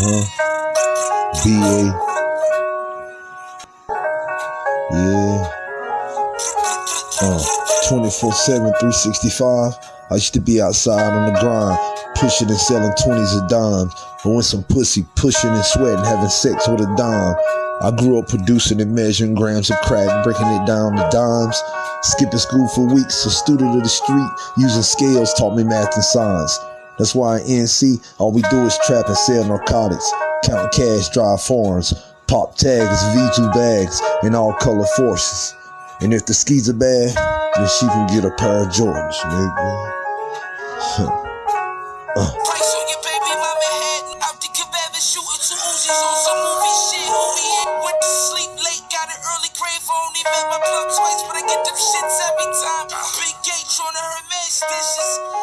huh. BA. Yeah. Uh, 24 7, 365. I used to be outside on the grind, pushing and selling 20s of dimes. When some pussy pushing and sweating, having sex with a dime. I grew up producing and measuring grams of crack, breaking it down to dimes. Skipping school for weeks, a student of the street, using scales taught me math and science. That's why in NC, all we do is trap and sell narcotics, count cash, drive forms, pop tags, V2 bags, and all color forces. And if the skis are bad, then she can get a pair of Jordans, nigga. Uh. Twice, I get them shits every time. Big man's dishes.